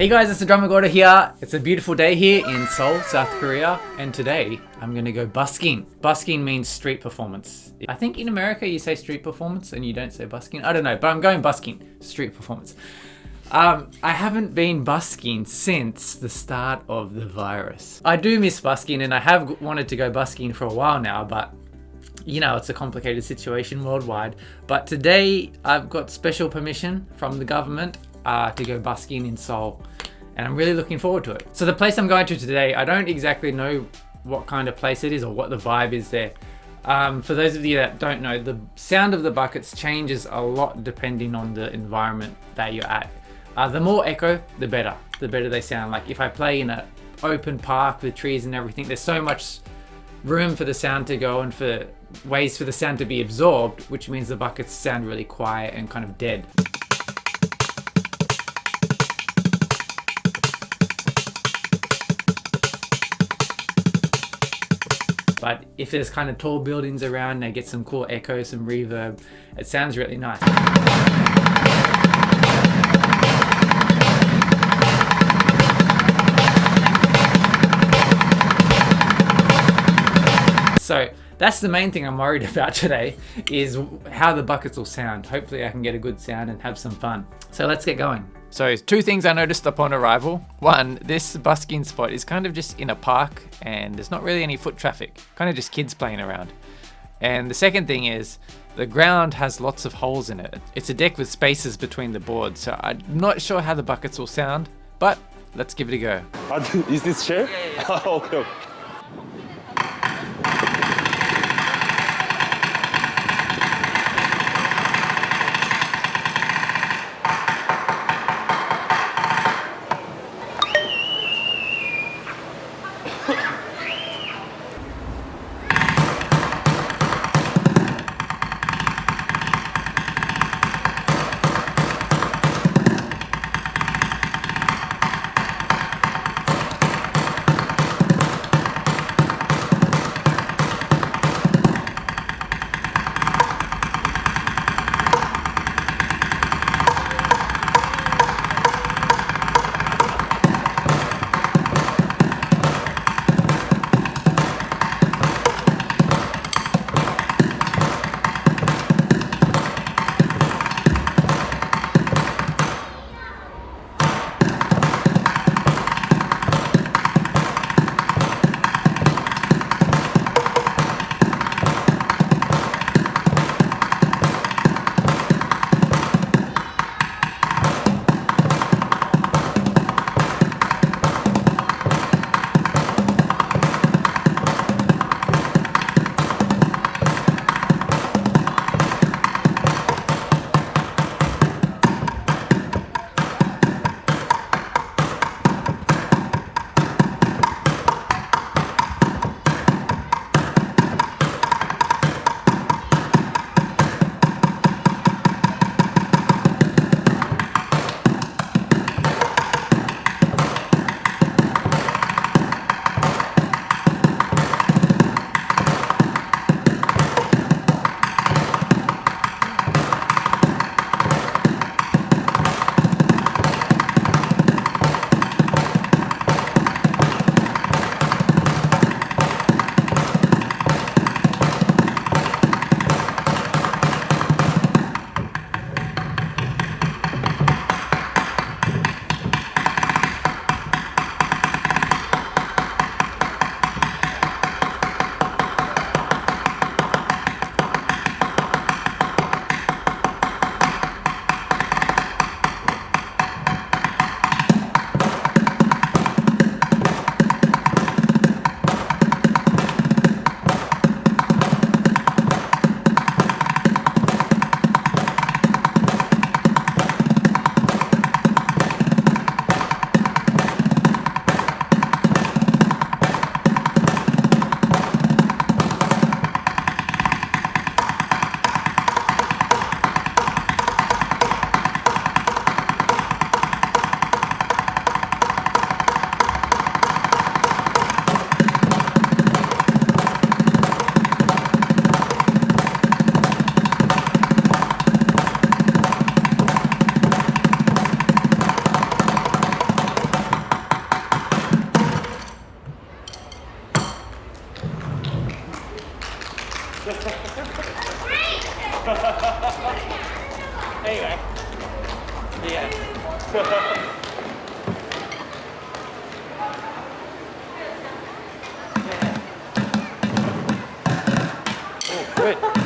Hey guys, it's the Drummer Gorda here. It's a beautiful day here in Seoul, South Korea, and today I'm gonna go busking. Busking means street performance. I think in America you say street performance and you don't say busking. I don't know, but I'm going busking, street performance. Um, I haven't been busking since the start of the virus. I do miss busking and I have wanted to go busking for a while now, but you know, it's a complicated situation worldwide. But today I've got special permission from the government uh, to go busking in Seoul and I'm really looking forward to it. So the place I'm going to today, I don't exactly know what kind of place it is or what the vibe is there. Um, for those of you that don't know, the sound of the buckets changes a lot depending on the environment that you're at. Uh, the more echo, the better. The better they sound. Like if I play in an open park with trees and everything, there's so much room for the sound to go and for ways for the sound to be absorbed, which means the buckets sound really quiet and kind of dead. But if there's kind of tall buildings around, they get some cool echo, some reverb. It sounds really nice. So that's the main thing I'm worried about today is how the buckets will sound. Hopefully I can get a good sound and have some fun. So let's get going. So two things I noticed upon arrival. One, this busking spot is kind of just in a park and there's not really any foot traffic, kind of just kids playing around. And the second thing is the ground has lots of holes in it. It's a deck with spaces between the boards, so I'm not sure how the buckets will sound, but let's give it a go. is this chair? Yeah, yeah, yeah. okay. anyway. Yeah. oh, good.